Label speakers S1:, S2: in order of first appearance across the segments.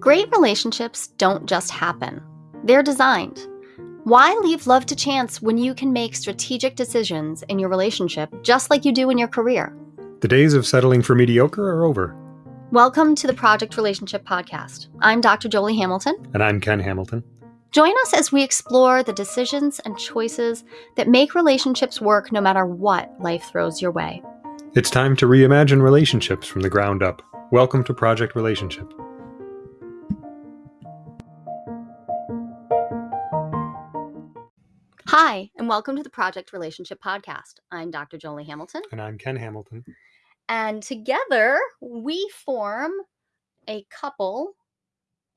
S1: Great relationships don't just happen, they're designed. Why leave love to chance when you can make strategic decisions in your relationship just like you do in your career?
S2: The days of settling for mediocre are over.
S1: Welcome to the Project Relationship Podcast. I'm Dr. Jolie Hamilton.
S2: And I'm Ken Hamilton.
S1: Join us as we explore the decisions and choices that make relationships work no matter what life throws your way.
S2: It's time to reimagine relationships from the ground up. Welcome to Project Relationship.
S1: Hi, and welcome to the Project Relationship Podcast. I'm Dr. Jolie Hamilton.
S2: And I'm Ken Hamilton.
S1: And together we form a couple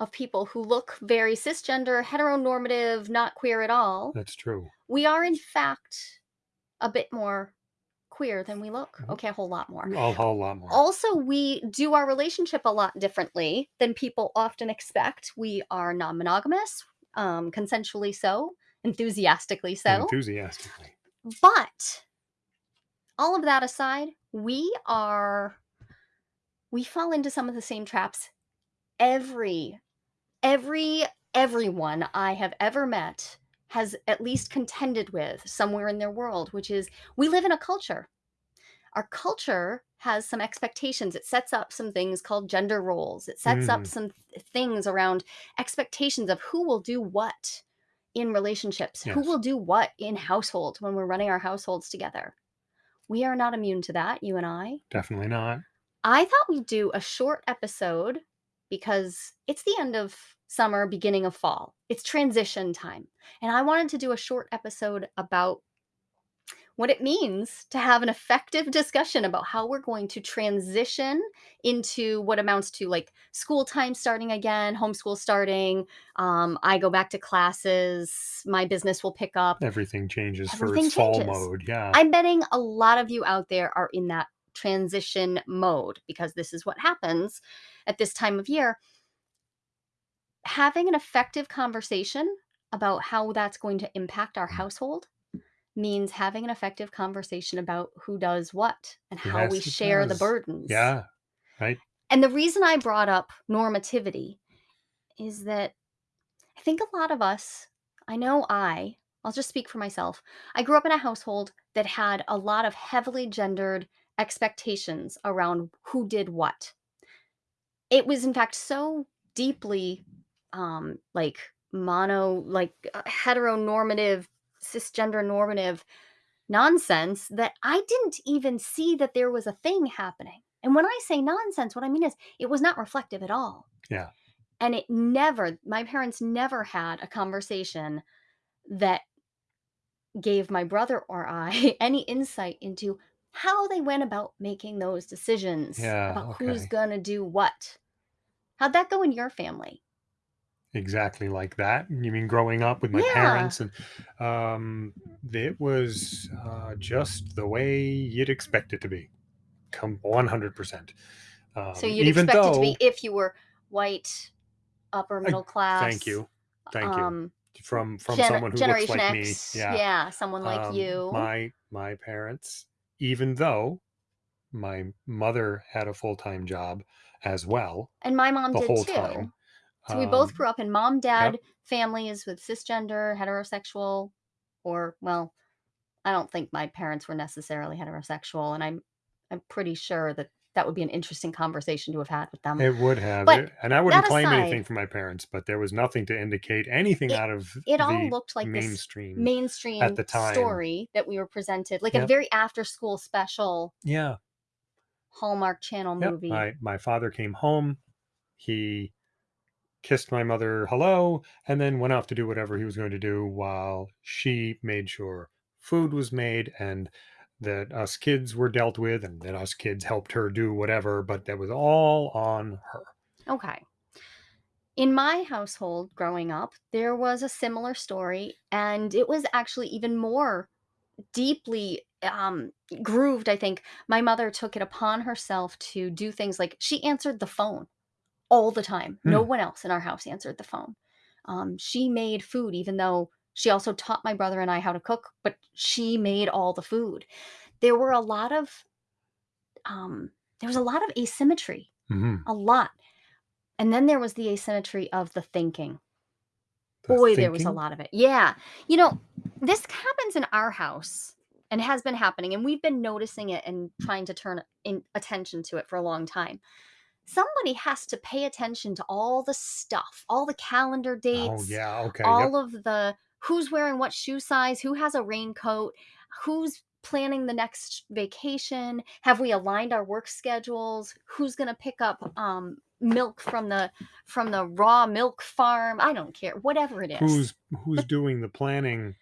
S1: of people who look very cisgender, heteronormative, not queer at all.
S2: That's true.
S1: We are, in fact, a bit more queer than we look.
S2: Mhm.
S1: Okay, a whole lot more.
S2: A whole lot more.
S1: Also, we do our relationship a lot differently than people often expect. We are non monogamous, um, consensually so, enthusiastically so.
S2: Enthusiastically.
S1: But all of that aside, we are we fall into some of the same traps every every everyone I have ever met has at least contended with somewhere in their world, which is we live in a culture. Our culture has some expectations. It sets up some things called gender roles. It sets up
S2: Mm.
S1: some th- things around expectations of who will do what in relationships, who will do what in households when we're running our households together. We are not immune to that, you and I.
S2: Definitely not.
S1: I thought we'd do a short episode because it's the end of summer, beginning of fall. It's transition time. And I wanted to do a short episode about what it means to have an effective discussion about how we're going to transition into what amounts to like school time starting again, homeschool starting. Um, I go back to classes, my business will pick up.
S2: Everything changes for
S1: Everything
S2: fall
S1: changes.
S2: mode. Yeah.
S1: I'm betting a lot of you out there are in that transition mode because this is what happens at this time of year. Having an effective conversation about how that's going to impact our household means having an effective conversation about who does what and how we
S2: Yes, it
S1: share the burdens.
S2: yeah. Right.
S1: And the reason I brought up normativity is that I think a lot of us, I know I, I'll just speak for myself. I grew up in a household that had a lot of heavily gendered expectations around who did what. It was, in fact, so deeply um, like mono, like uh, heteronormative, cisgender normative nonsense that I didn't even see that there was a thing happening. And when I say nonsense, what I mean is it was not reflective at all.
S2: Yeah.
S1: And it never, my parents never had a conversation that gave my brother or I any insight into how they went about making those decisions
S2: Yeah,
S1: about who's going to do what. How'd that go in your family?
S2: Exactly like that. You mean growing up with my
S1: Yeah.
S2: parents and um it was uh just the way you'd expect it to be. Come 100%. Um,
S1: so you'd
S2: even
S1: expect
S2: though,
S1: it to be if you were white, upper middle class.
S2: Thank you. Thank you.
S1: um,
S2: From from
S1: gen-
S2: someone who
S1: Generation
S2: looks like
S1: X.
S2: me. Yeah.
S1: someone like
S2: Um,
S1: you.
S2: My my parents, even though my mother had a full time job as well
S1: and my mom
S2: the
S1: did
S2: whole
S1: too. So we both
S2: um,
S1: grew up in mom dad families with cisgender, heterosexual, or well, I don't think my parents were necessarily heterosexual, and I'm I'm pretty sure that that would be an interesting conversation to have had with them.
S2: It would have,
S1: But
S2: it, and I wouldn't claim
S1: aside-
S2: anything from my parents, but there was nothing to indicate anything
S1: It-
S2: out of
S1: it all looked like this
S2: mainstream.
S1: Mainstream
S2: the time.
S1: story that we were presented, like a very after school special
S2: yeah,
S1: Hallmark Channel
S2: Yep,
S1: movie.
S2: My my father came home. He kissed my mother hello, and then went off to do whatever he was going to do while she made sure food was made and that us kids were dealt with and that us kids helped her do whatever, but that was all on her.
S1: Okay. In my household growing up, there was a similar story, and it was actually even more deeply um, grooved. I think my mother took it upon herself to do things like she answered the phone all the time. No
S2: Hmm.
S1: one else in our house answered the phone. Um, she made food, even though she also taught my brother and I how to cook, but she made all the food. There were a lot of, um, there was a lot of asymmetry
S2: hmm
S1: a lot. And then there was the asymmetry of the thinking.
S2: The
S1: Boy, there was a lot of it. Yeah. You know, this happens in our house and has been happening, and we've been noticing it and trying to turn in attention to it for a long time. Somebody has to pay attention to all the stuff, all the calendar dates.
S2: Oh,
S1: dates,
S2: yeah, okay, yep.
S1: all of the who's wearing what shoe size, who has a raincoat, who's planning the next vacation, have we aligned our work schedules, who's going to pick up um milk from the from the raw milk farm, I don't care, whatever it is.
S2: Who's who's
S1: But
S2: doing the planning,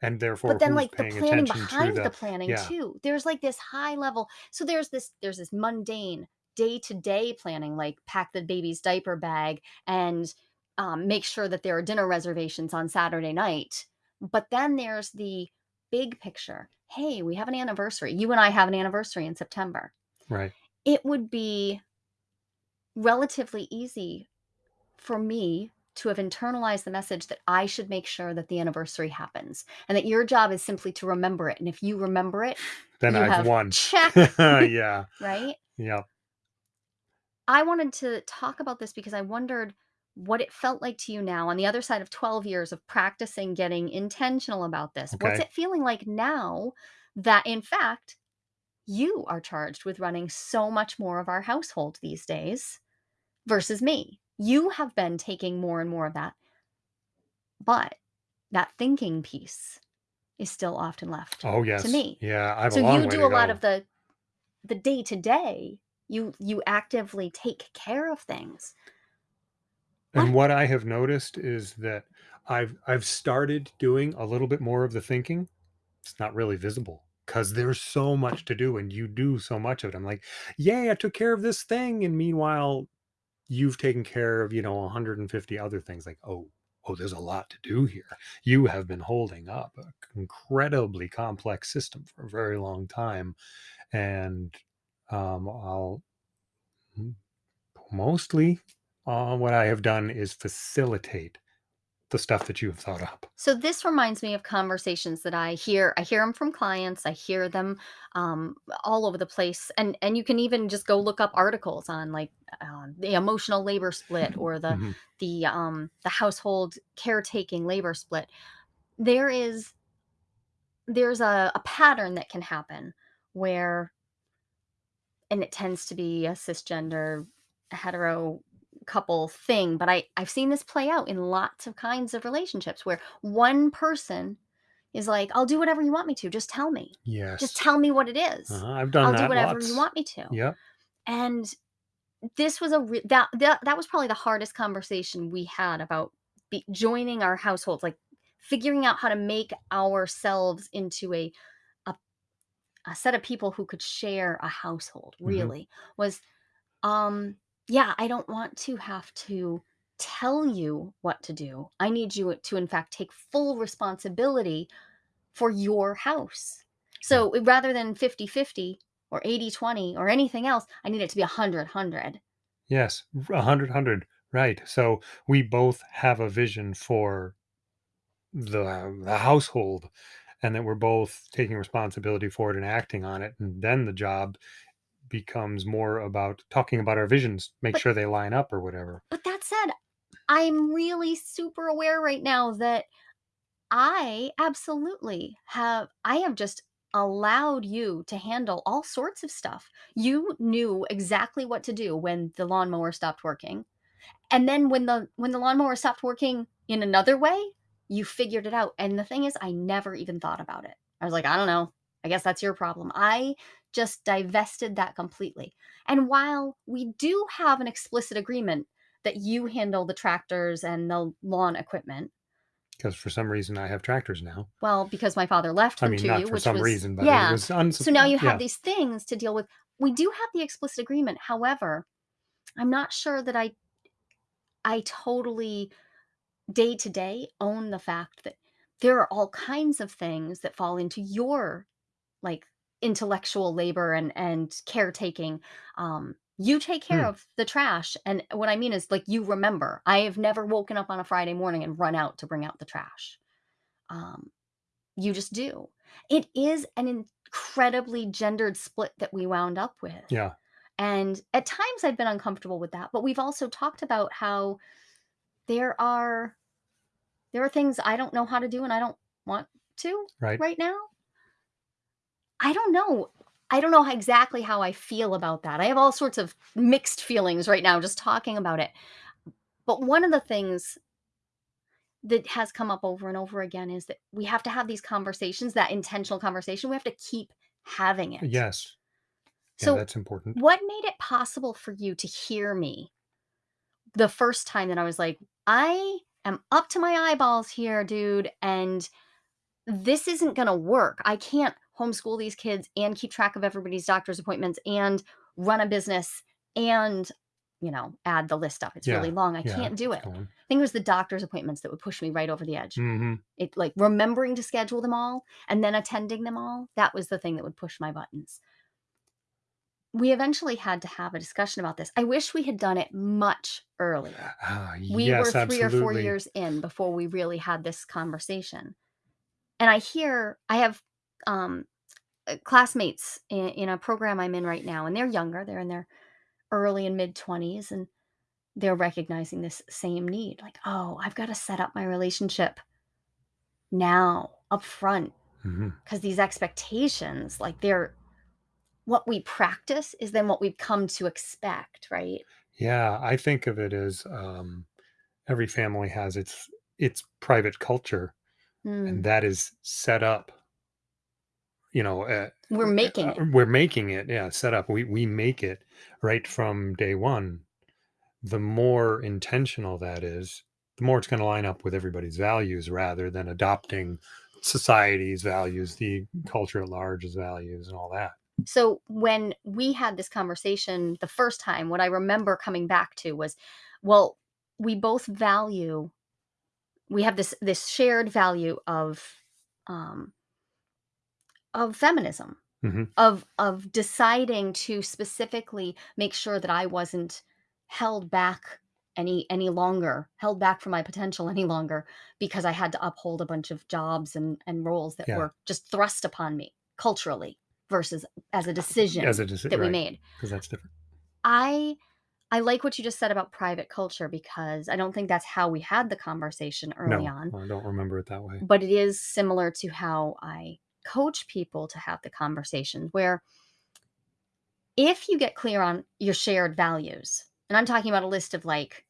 S2: and therefore
S1: but
S2: then,
S1: like, the planning behind the
S2: the
S1: planning
S2: yeah,
S1: too. There's, like, this high level so there's this there's this mundane day-to-day planning, like pack the baby's diaper bag and, um, make sure that there are dinner reservations on Saturday night. But then there's the big picture. "Hey, we have an anniversary." You and I have an anniversary in September.
S2: right.
S1: It would be relatively easy for me to have internalized the message that I should make sure that the anniversary happens and that your job is simply to remember it. And if you remember it,
S2: Then I've won.
S1: check,
S2: Yeah,
S1: right?
S2: yep,
S1: I wanted to talk about this because I wondered what it felt like to you now on the other side of 12 years of practicing getting intentional about this. What's
S2: okay.
S1: it feeling like now that, in fact, you are charged with running so much more of our household these days versus me? You have been taking more and more of that But that thinking piece is still often left
S2: Oh,
S1: to
S2: yes.
S1: me.
S2: Yeah, I have a
S1: So
S2: long
S1: you
S2: way
S1: do
S2: to
S1: a lot of
S2: go.
S1: the the day-to-day. You you actively take care of things.
S2: And what I have noticed is that I've I've started doing a little bit more of the thinking. It's not really visible because there's so much to do and you do so much of it. I'm like, yay, I took care of this thing. And meanwhile, you've taken care of, you know, 150 other things. Like, oh, oh, there's a lot to do here. You have been holding up an incredibly complex system for a very long time. And um, I'll mostly uh, what I have done is facilitate the stuff that you have thought up.
S1: so this reminds me of conversations that I hear I hear them from clients, I hear them, um, all over the place, and and you can even just go look up articles on, like, uh, the emotional labor split or the
S2: hmm
S1: the, um, the household caretaking labor split. There is there's a a pattern that can happen where and it tends to be a cisgender hetero couple thing but i i've seen this play out in lots of kinds of relationships where one person is like i'll do whatever you want me to just tell me.
S2: Yes.
S1: just tell me what it is.
S2: Uh-huh. I've done
S1: i'll do whatever you want me to.
S2: Yeah
S1: and this was a re- that, that that was probably the hardest conversation we had about be, joining our households like figuring out how to make ourselves into a a set of people who could share a household
S2: hmm
S1: really was um yeah i don't want to have to tell you what to do i need you to in fact take full responsibility for your house so rather than 50 50 or 80 20 or anything else i need it to be 100 100
S2: Yes. A hundred hundred. Right. So we both have a vision for the the household and that we're both taking responsibility for it and acting on it. And then the job becomes more about talking about our visions, make
S1: but
S2: sure they line up or whatever.
S1: but that said i'm really super aware right now that I absolutely have I have just allowed you to handle all sorts of stuff. You knew exactly what to do when the lawnmower stopped working. And then when the when the lawnmower stopped working in another way, you figured it out. And the thing is I never even thought about it. I was like, I don't know. I guess that's your problem. I just divested that completely. And while we do have an explicit agreement that you handle the tractors and the lawn equipment,
S2: Because for some reason I have tractors now.
S1: well, because my father left
S2: I
S1: them
S2: mean,
S1: to
S2: not
S1: you,
S2: for
S1: which
S2: some
S1: was
S2: reason, but it
S1: yeah.
S2: was uns
S1: So now you have
S2: yeah.
S1: these things to deal with. We do have the explicit agreement. However, I'm not sure that I I totally day to day own the fact that there are all kinds of things that fall into your like intellectual labor and and caretaking. Um you take care
S2: Hmm.
S1: of the trash and what I mean is like you remember. I have never woken up on a Friday morning and run out to bring out the trash. Um You just do. It is an incredibly gendered split that we wound up with,
S2: Yeah.
S1: And at times I've been uncomfortable with that, but we've also talked about how there are there are things I don't know how to do and I don't want to
S2: Right.
S1: right now. I don't know. I don't know how exactly how I feel about that. I have all sorts of mixed feelings right now just talking about it. But one of the things that has come up over and over again is that we have to have these conversations, that intentional conversation. We have to keep having it.
S2: Yes. Yeah,
S1: So,
S2: that's important.
S1: what made it possible for you to hear me the first time that I was like, I am up to my eyeballs here, dude, and this isn't going to work. I can't homeschool these kids and keep track of everybody's doctor's appointments and run a business and, you know, add the list up. It's really long. I
S2: Yeah.
S1: can't do it. I think it was the doctor's appointments that would push me right over the edge.
S2: hmm
S1: It like remembering to schedule them all and then attending them all. That was the thing that would push my buttons. We eventually had to have a discussion about this. I wish we had done it much earlier.
S2: Ah,
S1: We were
S2: yes,
S1: 3 or 4 years in before we really had this conversation. And I hear I have, um, uh, classmates in in a program I'm in right now, and they're younger, they're in their early and mid-20s, and they're recognizing this same need, like, "Oh, I've gotta set up my relationship now, upfront,
S2: hmm
S1: because these expectations, like, they're what we practice is then what we've come to expect, right?
S2: Yeah, I think of it as um, every family has its its private culture, and
S1: Mm,
S2: that is set up. You know, uh,
S1: we're making
S2: uh,
S1: it.
S2: we're making it. Yeah, set up. We we make it right from day one. The more intentional that is, the more it's going to line up with everybody's values, rather than adopting society's values, the culture at large's values, and all that.
S1: So when we had this conversation the first time, what I remember coming back to was, well, we both value we have this this shared value of um of feminism,
S2: hmm
S1: of of deciding to specifically make sure that I wasn't held back any any longer, held back from my potential any longer because I had to uphold a bunch of jobs and and roles that
S2: Yeah,
S1: were just thrust upon me culturally versus as a
S2: as
S1: decision
S2: it is
S1: that we made.
S2: because that's different.
S1: I I like what you just said about private culture because I don't think that's how we had the conversation early
S2: No,
S1: on,
S2: I don't remember it that way.
S1: but it is similar to how I coach people to have the conversation where if you get clear on your shared values, and I'm talking about a list of like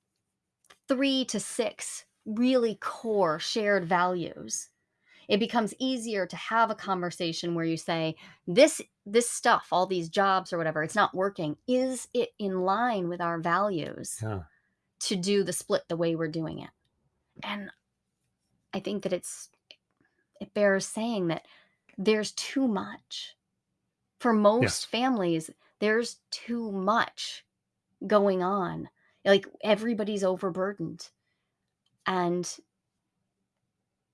S1: 3 to 6 really core shared values, it becomes easier to have a conversation where you say, "This this stuff, all these jobs or whatever, it's not working. Is it in line with our values
S2: Yeah.
S1: to do the split the way we're doing it?" And I think that it's it bears saying that there's too much. For most
S2: Yes.
S1: families, there's too much going on. Like everybody's overburdened. And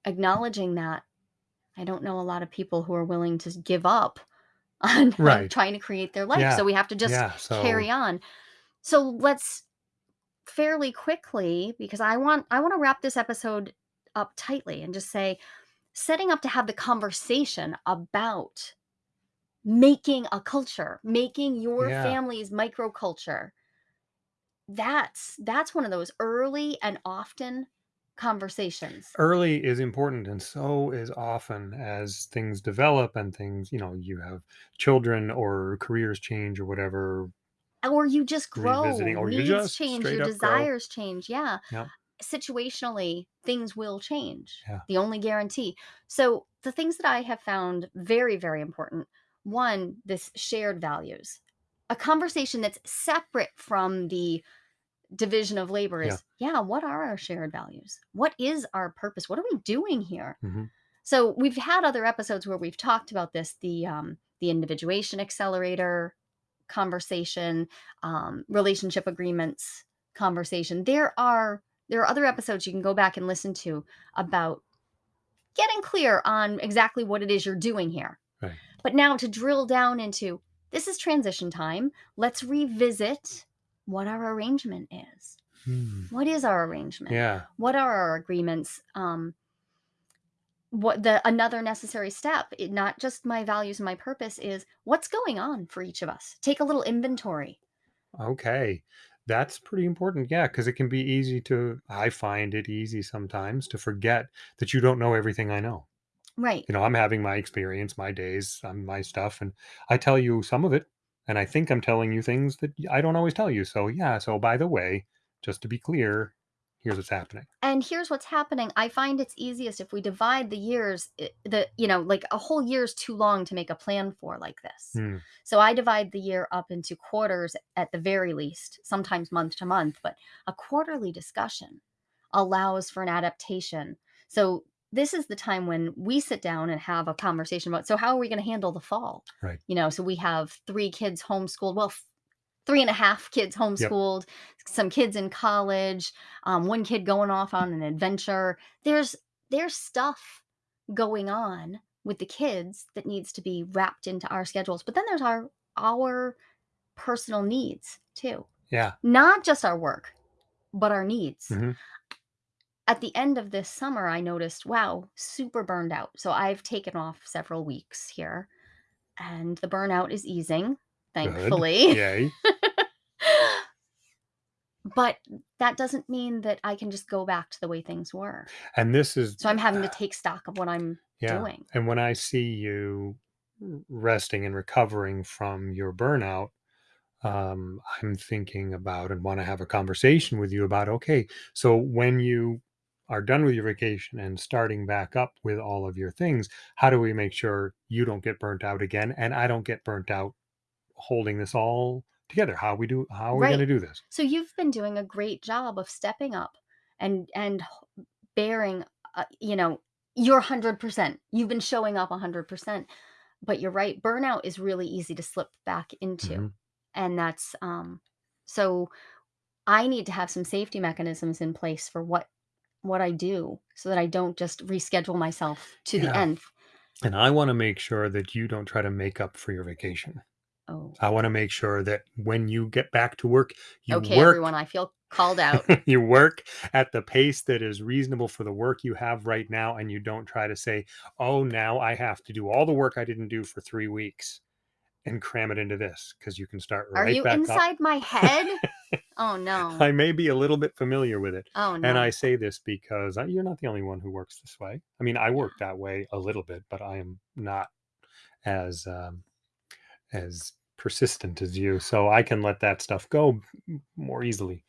S1: acknowledging that, I don't know a lot of people who are willing to give up on,
S2: Right.
S1: trying to create their life.
S2: Yeah.
S1: So we have to just
S2: Yeah. So
S1: carry on. So let's fairly quickly, because I want I want to wrap this episode up tightly and just say setting up to have the conversation about making a culture, making your
S2: yeah.
S1: family's microculture. That's that's one of those early and often conversations.
S2: Early is important, and so is often as things develop and things, you know, you have children or careers change or whatever,
S1: Or you just
S2: revisiting,
S1: grow,
S2: or you
S1: needs
S2: just
S1: change, your
S2: up grow.
S1: desires change. Yeah.
S2: Yeah.
S1: Situationally, things will change.
S2: Yeah.
S1: The only guarantee. So, the things that I have found very, very important one, this shared values. A conversation that's separate from the division of labor is yeah, what are our shared values? What is our purpose? What are we doing here?
S2: hmm
S1: So we've had other episodes where we've talked about this, the um, the individuation accelerator conversation, um, relationship agreements conversation. There are there are other episodes you can go back and listen to about getting clear on exactly what it is you're doing here.
S2: Right.
S1: But now to drill down into this is transition time. Let's revisit what our arrangement is.
S2: Hmm.
S1: What is our arrangement?
S2: Yeah.
S1: What are our agreements? Um, what the another necessary step, it, not just my values and my purpose, is what's going on for each of us. Take a little inventory.
S2: Okay. That's pretty important. Yeah, because it can be easy to I find it easy sometimes to forget that you don't know everything I know.
S1: Right.
S2: You know, I'm having my experience, my days, um, my stuff, and I tell you some of it, and I think I'm telling you things that I don't always tell you. So, yeah, so by the way, just to be clear, here's what's happening.
S1: And here's what's happening. I find it's easiest if we divide the years, the you know, like a whole year is too long to make a plan for like this.
S2: Hmm,
S1: So I divide the year up into quarters at the very least, sometimes month to month, but a quarterly discussion allows for an adaptation. So this is the time when we sit down and have a conversation about so how are we going to handle the fall?
S2: right.
S1: You know, so we have three kids homeschooled. Well, 3 and a half kids
S2: Yep.
S1: homeschooled, some kids in college, um, one kid going off on an adventure. There's there's stuff going on with the kids that needs to be wrapped into our schedules, but then there's our our personal needs too.
S2: Yeah.
S1: Not just our work, but our needs.
S2: hmm
S1: At the end of this summer, I noticed, wow, super burned out. So I've taken off several weeks here, and the burnout is easing,
S2: Good.
S1: thankfully.
S2: Yay.
S1: But that doesn't mean that I can just go back to the way things were.
S2: And this is,
S1: So I'm having to take stock of what I'm
S2: yeah.
S1: doing.
S2: And when I see you resting and recovering from your burnout, um, I'm thinking about and want to have a conversation with you about okay, so when you are done with your vacation and starting back up with all of your things, how do we make sure you don't get burnt out again and I don't get burnt out holding this all together? How we do how are we going
S1: Right.
S2: to do this?
S1: So you've been doing a great job of stepping up and and h- bearing uh, you know your 100%. You've been showing up 100%. But you're right, burnout is really easy to slip back into.
S2: hmm
S1: And that's um so I need to have some safety mechanisms in place for what what I do so that I don't just reschedule myself to the
S2: Yeah.
S1: nth.
S2: And I want to make sure that you don't try to make up for your vacation.
S1: Oh.
S2: I want to make sure that when you get back to work, you
S1: Okay,
S2: work
S1: everyone, I feel called out.
S2: you work at the pace that is reasonable for the work you have right now and you don't try to say oh now i have to do all the work i didn't do for three weeks and cram it into this because you can start
S1: Are
S2: right
S1: you
S2: back up
S1: inside my head? Oh, no.
S2: i may be a little bit familiar with it
S1: Oh, no.
S2: and i say this because I, you're not the only one who works this way i mean i work that way a little bit but i am not as um, as persistent as you so i can let that stuff go more easily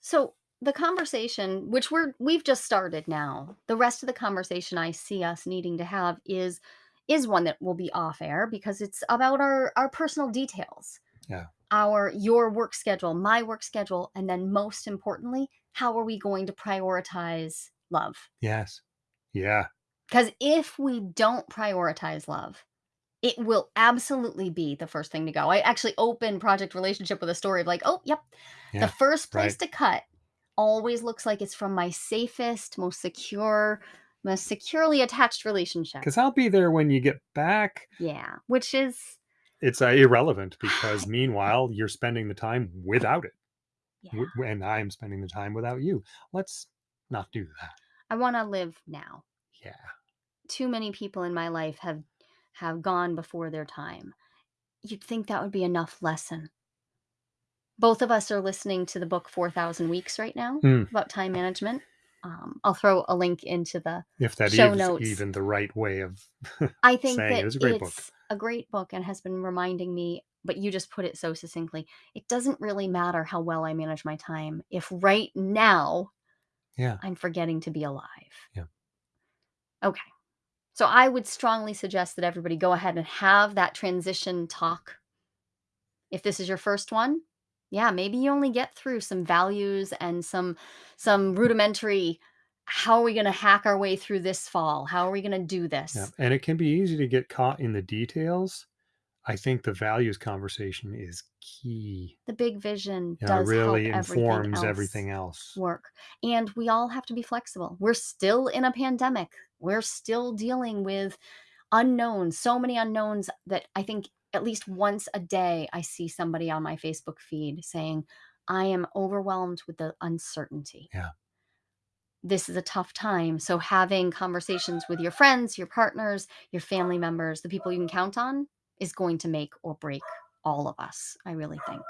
S1: So, the conversation, which we're we've just started now, the rest of the conversation I see us needing to have is is one that will be off air because it's about our our personal details.
S2: yeah
S1: Our your work schedule, my work schedule, and then most importantly, how are we going to prioritize love?
S2: yes yeah
S1: Because if we don't prioritize love, it will absolutely be the first thing to go. I actually open project relationship with a story of like, oh, yep, the first place
S2: right
S1: to cut always looks like it's from my safest, most secure, most securely attached relationship.
S2: Because I'll be there when you get back.
S1: Yeah, which is,
S2: It's uh, irrelevant because meanwhile you're spending the time without it,
S1: yeah,
S2: and I'm spending the time without you. Let's not do that.
S1: I want to live now.
S2: Yeah,
S1: Too many people in my life have have gone before their time. You'd think that would be enough lesson. Both of us are listening to the book 4000 Weeks right now
S2: Hmm.
S1: about time management. Um, I'll throw a link into the
S2: if that
S1: show notes
S2: even the right way of
S1: I think
S2: saying it,
S1: that
S2: it's a great book.
S1: A great book and has been reminding me, but you just put it so succinctly. It doesn't really matter how well I manage my time if right now
S2: Yeah,
S1: I'm forgetting to be alive.
S2: yeah,
S1: Okay. So I would strongly suggest that everybody go ahead and have that transition talk. If this is your first one, yeah, maybe you only get through some values and some some mm. rudimentary how are we going to hack our way through this fall? How are we going to do
S2: yeah.
S1: this?
S2: And it can be easy to get caught in the details. I think the values conversation is key.
S1: The big vision
S2: You know, it
S1: does help
S2: really
S1: everything
S2: informs
S1: else
S2: everything else.
S1: work. And we all have to be flexible. We're still in a pandemic. We're still dealing with unknowns, so many unknowns that I think at least once a day I see somebody on my Facebook feed saying, I am overwhelmed with the uncertainty.
S2: Yeah,
S1: This is a tough time. So, having conversations with your friends, your partners, your family members, the people you can count on is going to make or break all of us, I really think.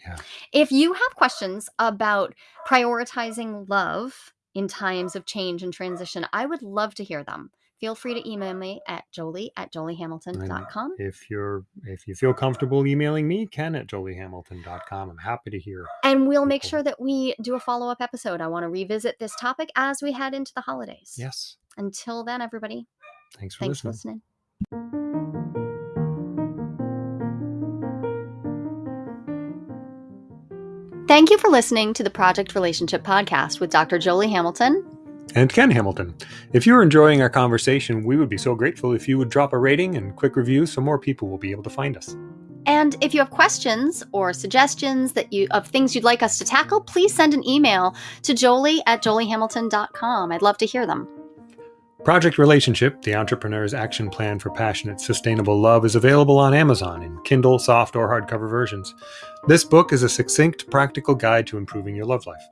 S2: Yeah.
S1: If you have questions about prioritizing love in times of change and transition, I would love to hear them. Feel free to email me at jolie at joliehamilton.com.
S2: If you're if you feel comfortable emailing me, ken at joliehamilton.com. I'm happy to hear.
S1: And we'll make sure that we do a follow up episode. I want to revisit this topic as we head into the holidays.
S2: Yes.
S1: Until then, everybody,
S2: Thanks for
S1: thanks
S2: listening.
S1: for listening. Thank you for listening to the Project Relationship Podcast with Dr. Jolie Hamilton.
S2: And Ken Hamilton. If you're enjoying our conversation, we would be so grateful if you would drop a rating and quick review so more people will be able to find us.
S1: And if you have questions or suggestions that you of things you'd like us to tackle, please send an email to jolie at joliehamilton.com. I'd love to hear them.
S2: Project Relationship, the entrepreneur's action plan for passionate, sustainable love, is available on Amazon in Kindle, soft, or hardcover versions. This book is a succinct, practical guide to improving your love life.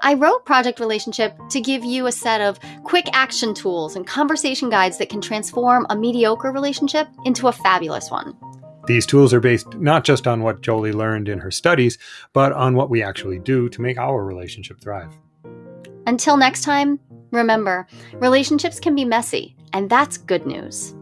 S1: I wrote Project Relationship to give you a set of quick action tools and conversation guides that can transform a mediocre relationship into a fabulous one.
S2: These tools are based not just on what Jolie learned in her studies, but on what we actually do to make our relationship thrive.
S1: Until next time, remember relationships can be messy, and that's good news.